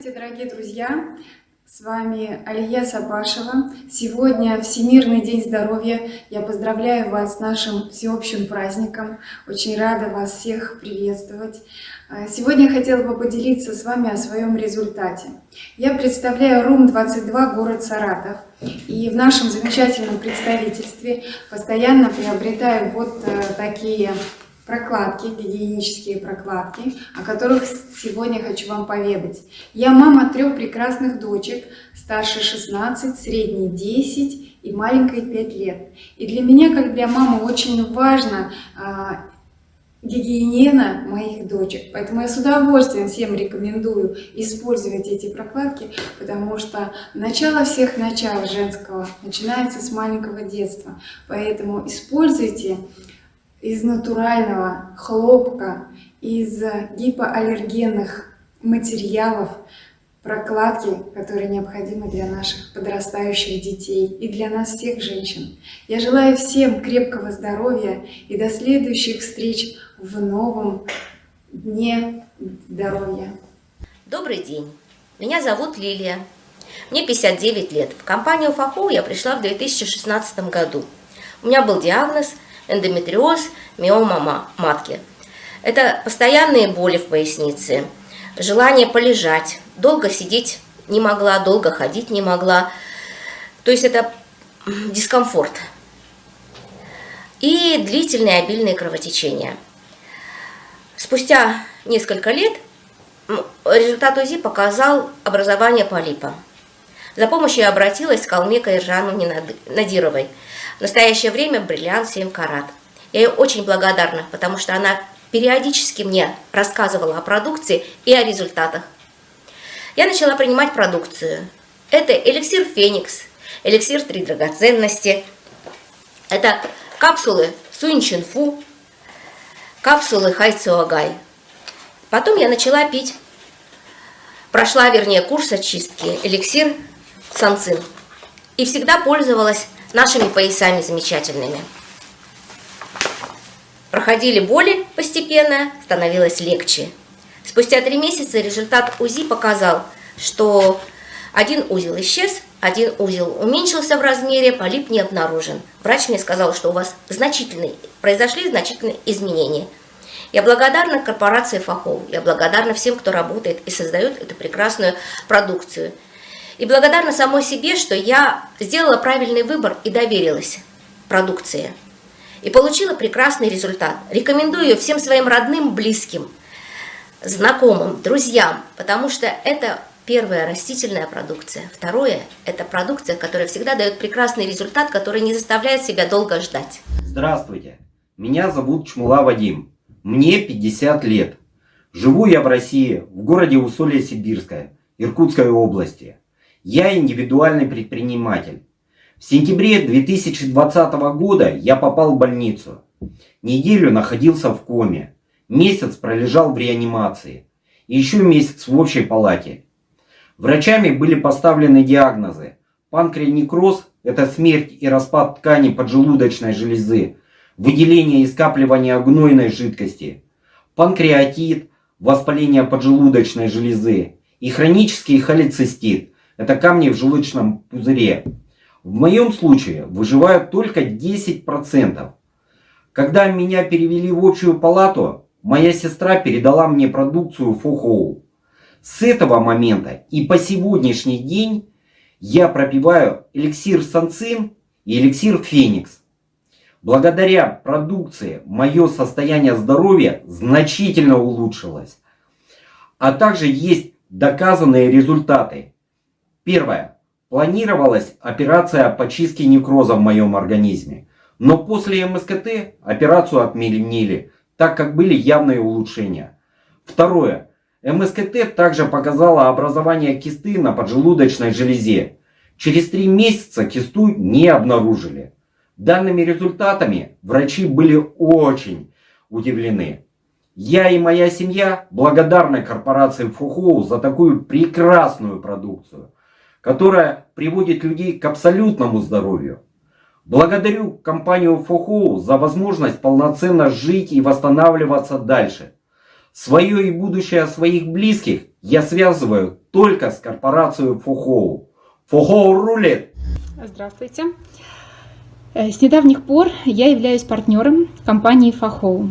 Здравствуйте, дорогие друзья! С вами Алия Сапашева. Сегодня Всемирный день здоровья. Я поздравляю вас с нашим всеобщим праздником. Очень рада вас всех приветствовать. А, сегодня я хотела бы поделиться с вами о своем результате. Я представляю РУМ-22, город Саратов. И в нашем замечательном представительстве постоянно приобретаю вот э, такие прокладки, гигиенические прокладки, о которых сегодня хочу вам поведать. Я мама трех прекрасных дочек, старше 16, средней 10 и маленькой 5 лет. И для меня, как для мамы, очень важно а, гигиена моих дочек. Поэтому я с удовольствием всем рекомендую использовать эти прокладки, потому что начало всех начал женского начинается с маленького детства. Поэтому используйте из натурального хлопка, из гипоаллергенных материалов, прокладки, которые необходимы для наших подрастающих детей и для нас всех женщин. Я желаю всем крепкого здоровья и до следующих встреч в новом Дне здоровья. Добрый день, меня зовут Лилия, мне 59 лет. В компанию ФАХО я пришла в 2016 году. У меня был диагноз – эндометриоз, миома матки. Это постоянные боли в пояснице, желание полежать, долго сидеть не могла, долго ходить не могла. То есть это дискомфорт. И длительные обильные кровотечения. Спустя несколько лет результат УЗИ показал образование полипа. За помощью я обратилась к Калмека Иржановне Надировой – в настоящее время бриллиант 7 карат. Я ей очень благодарна, потому что она периодически мне рассказывала о продукции и о результатах. Я начала принимать продукцию. Это эликсир Феникс, эликсир Три драгоценности, это капсулы Суньчинфу, капсулы Хайцуагай. Потом я начала пить, прошла, вернее, курс очистки, эликсир Санцин. И всегда пользовалась нашими поясами замечательными. Проходили боли постепенно, становилось легче. Спустя три месяца результат УЗИ показал, что один узел исчез, один узел уменьшился в размере, полип не обнаружен. Врач мне сказал, что у вас значительные, произошли значительные изменения. Я благодарна корпорации Фахов, я благодарна всем, кто работает и создает эту прекрасную продукцию – и благодарна самой себе, что я сделала правильный выбор и доверилась продукции. И получила прекрасный результат. Рекомендую ее всем своим родным, близким, знакомым, друзьям, потому что это первая растительная продукция. Второе – это продукция, которая всегда дает прекрасный результат, который не заставляет себя долго ждать. Здравствуйте, меня зовут Чмула Вадим, мне 50 лет. Живу я в России, в городе Усолье-Сибирское, Иркутской области. Я индивидуальный предприниматель. В сентябре 2020 года я попал в больницу. Неделю находился в коме. Месяц пролежал в реанимации. И еще месяц в общей палате. Врачами были поставлены диагнозы. Панкреонекроз – это смерть и распад ткани поджелудочной железы, выделение и скапливание гнойной жидкости, панкреатит – воспаление поджелудочной железы и хронический холецистит это камни в желудочном пузыре. В моем случае выживают только 10%. Когда меня перевели в общую палату, моя сестра передала мне продукцию Фохоу. С этого момента и по сегодняшний день я пропиваю эликсир Санцин и эликсир Феникс. Благодаря продукции мое состояние здоровья значительно улучшилось. А также есть доказанные результаты. Первое. Планировалась операция по чистке некроза в моем организме. Но после МСКТ операцию отменили, так как были явные улучшения. Второе. МСКТ также показала образование кисты на поджелудочной железе. Через три месяца кисту не обнаружили. Данными результатами врачи были очень удивлены. Я и моя семья благодарны корпорации Фухоу за такую прекрасную продукцию которая приводит людей к абсолютному здоровью. Благодарю компанию Фохоу за возможность полноценно жить и восстанавливаться дальше. Свое и будущее своих близких я связываю только с корпорацией Фухоу. Фухоу рулит! Здравствуйте. Э, С недавних пор я являюсь партнером компании Фахоу.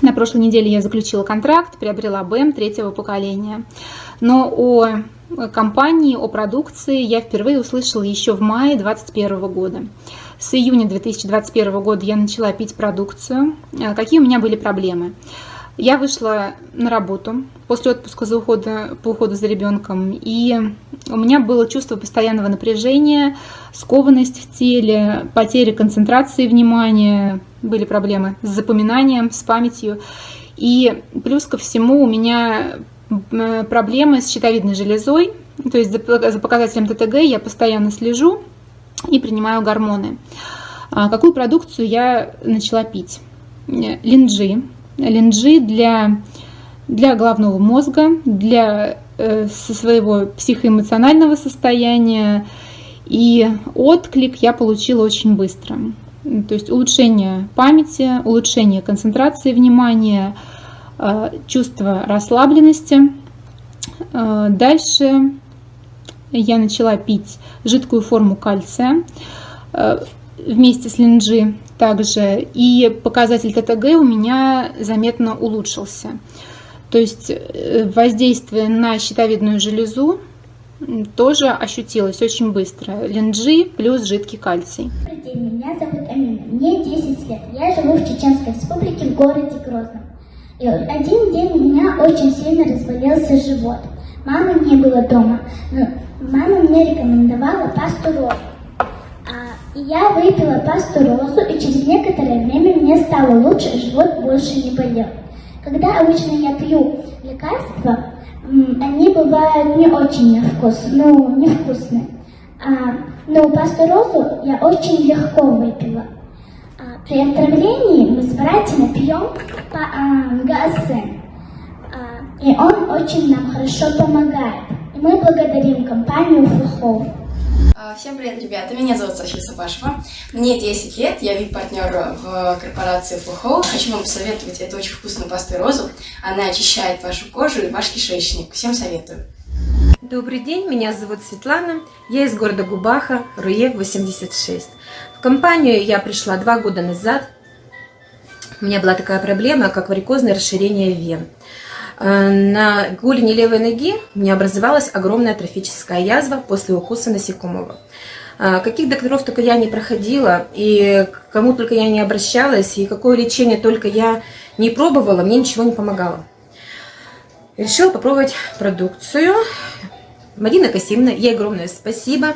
На прошлой неделе я заключила контракт, приобрела БМ третьего поколения. Но о компании, о продукции я впервые услышала еще в мае 2021 года. С июня 2021 года я начала пить продукцию. Э, Какие у меня были проблемы? Я вышла на работу после отпуска за ухода, по уходу за ребенком, и у меня было чувство постоянного напряжения, скованность в теле, потеря концентрации внимания, были проблемы с запоминанием, с памятью. И плюс ко всему у меня проблемы с щитовидной железой, то есть за за показателем ТТГ я постоянно слежу и принимаю гормоны. А Какую продукцию я начала пить? Э, Линджи. Линджи для, для головного мозга, для э, со своего психоэмоционального состояния. И отклик я получила очень быстро. То есть улучшение памяти, улучшение концентрации внимания, э, чувство расслабленности. Э, Дальше я начала пить жидкую форму кальция э, вместе с линджи также, и показатель ТТГ у меня заметно улучшился. То есть э, воздействие на щитовидную железу тоже ощутилось очень быстро. Линджи плюс жидкий кальций. Добрый день, меня зовут Амина, мне 10 лет. Я живу в Чеченской республике в городе Грозном. И один день у меня очень сильно разболелся живот. Мамы не было дома, но мама мне рекомендовала пасту розу. А, и я выпила пасту розу, и через некоторое время мне стало лучше, живот больше не болел. Когда обычно я пью лекарства, они бывают не очень на вкус, ну, невкусные. А, но пасту розу я очень легко выпила. При отравлении мы с братьями пьем по а, ГАСН. А, и он очень нам хорошо помогает. И мы благодарим компанию Фухов. А, Всем привет, ребята! Меня зовут София Сапашева. Мне 10 лет, я вип-партнер в корпорации Флухоу. Хочу вам посоветовать эту очень вкусную пасту розу. Она очищает вашу кожу и ваш кишечник. Всем советую. Добрый день, меня зовут Светлана, я из города Губаха, Руе 86. В компанию я пришла два года назад. У меня была такая проблема, как варикозное расширение вен. Э, На голени левой ноги у меня образовалась огромная трофическая язва после укуса насекомого. Э, Каких докторов только я не проходила, и к кому только я не обращалась, и какое лечение только я не пробовала, мне ничего не помогало. Решила попробовать продукцию. Марина Касимовна, ей огромное спасибо.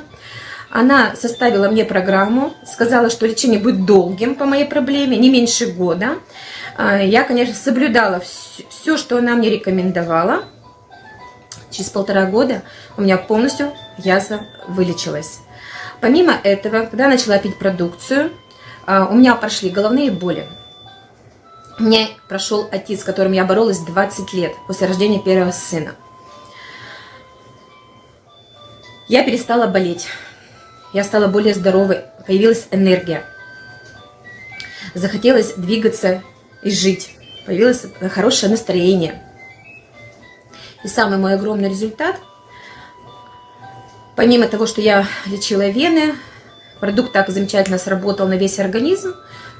Она составила мне программу, сказала, что лечение будет долгим по моей проблеме, не меньше года. А, Я, конечно, соблюдала все, что она мне рекомендовала. Через полтора года у меня полностью язва вылечилась. Помимо этого, когда я начала пить продукцию, а, у меня прошли головные боли. У меня прошел отец, с которым я боролась 20 лет после рождения первого сына. Я перестала болеть. Я стала более здоровой. Появилась энергия. Захотелось двигаться и жить. Появилось хорошее настроение. И самый мой огромный результат, помимо того, что я лечила вены, продукт так замечательно сработал на весь организм,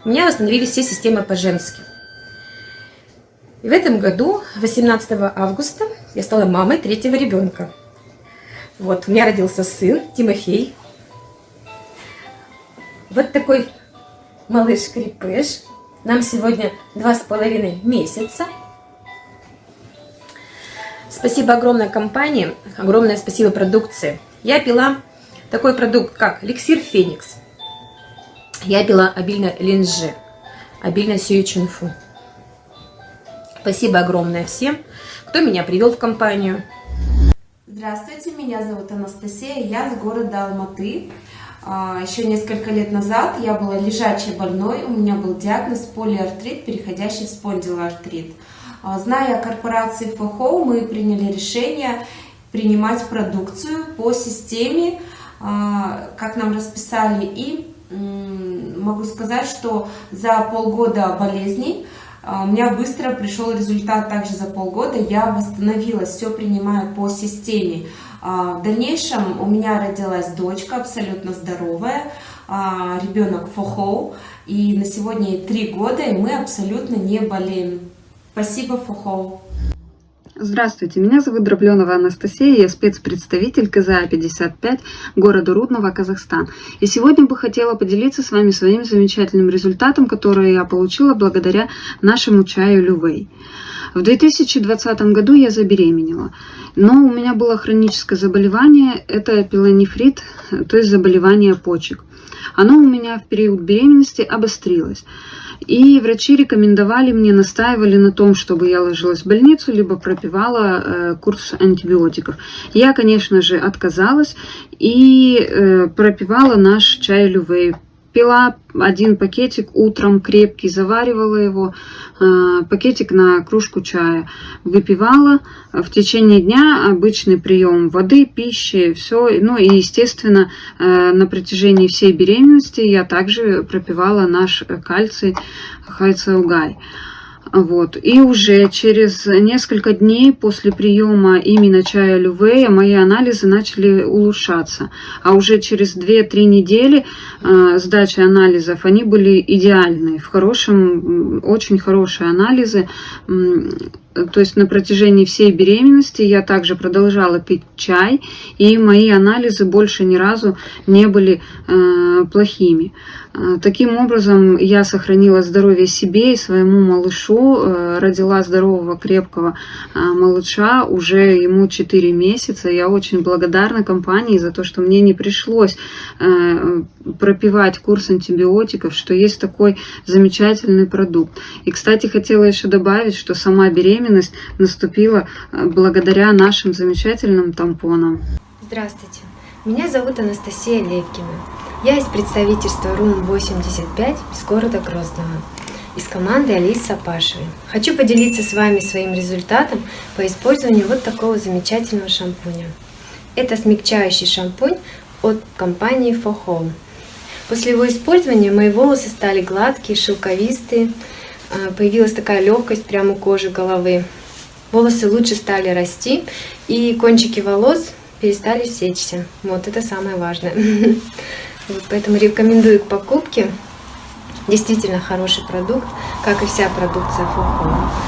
у меня восстановились все системы по-женски. И в этом году, 18 августа, я стала мамой третьего ребенка. Вот, у меня родился сын Тимофей. Вот такой малыш-крепыш. Нам сегодня два с половиной месяца. Спасибо огромной компании, огромное спасибо продукции. Я пила такой продукт, как эликсир Феникс. Я пила обильно линжи, обильно сию чунфу. Спасибо огромное всем, кто меня привел в компанию. Здравствуйте, меня зовут Анастасия, я с города Алматы. А, Еще несколько лет назад я была лежачей больной, у меня был диагноз полиартрит, переходящий в спондилоартрит. А, Зная о корпорации ФОХО, мы приняли решение принимать продукцию по системе, а, как нам расписали, и могу сказать, что за полгода болезней У меня быстро пришел результат также за полгода. Я восстановилась, все принимаю по системе. А, В дальнейшем у меня родилась дочка абсолютно здоровая, а, ребенок Фохоу. И на сегодня три года, и мы абсолютно не болеем. Спасибо, Фохоу. Здравствуйте, меня зовут Дробленова Анастасия, я спецпредставитель КЗА-55 города Рудного, Казахстан. И сегодня бы хотела поделиться с вами своим замечательным результатом, который я получила благодаря нашему чаю Лювей. В 2020 году я забеременела, но у меня было хроническое заболевание, это пилонефрит, то есть заболевание почек. Оно у меня в период беременности обострилось. И врачи рекомендовали мне, настаивали на том, чтобы я ложилась в больницу, либо пропивала э, курс антибиотиков. Я, конечно же, отказалась и э, пропивала наш чай Лювей. Пила один пакетик утром крепкий, заваривала его, э, пакетик на кружку чая, выпивала. В течение дня обычный прием воды, пищи, все. Ну и, естественно, э, на протяжении всей беременности я также пропивала наш кальций хайцаугай. Вот. И уже через несколько дней после приема именно чая Лювея мои анализы начали улучшаться. А уже через 2-3 недели э, сдачи анализов они были идеальные, в хорошем, очень хорошие анализы. То есть на протяжении всей беременности я также продолжала пить чай, и мои анализы больше ни разу не были э, плохими. Э, таким образом, я сохранила здоровье себе и своему малышу, э, родила здорового, крепкого э, малыша, уже ему 4 месяца. Я очень благодарна компании за то, что мне не пришлось пропивать курс антибиотиков, что есть такой замечательный продукт. И, кстати, хотела еще добавить, что сама беременность наступила э, благодаря нашим замечательным тампонам. Здравствуйте, меня зовут Анастасия Левкина. Я из представительства РУМ-85 из города Грозного, из команды Алисы Сапашевой. Хочу поделиться с вами своим результатом по использованию вот такого замечательного шампуня. Это смягчающий шампунь от компании For Home. После его использования мои волосы стали гладкие, шелковистые, появилась такая легкость прямо у кожи головы. Волосы лучше стали расти, и кончики волос перестали сечься. Вот это самое важное. Поэтому рекомендую к покупке. Действительно хороший продукт, как и вся продукция Home.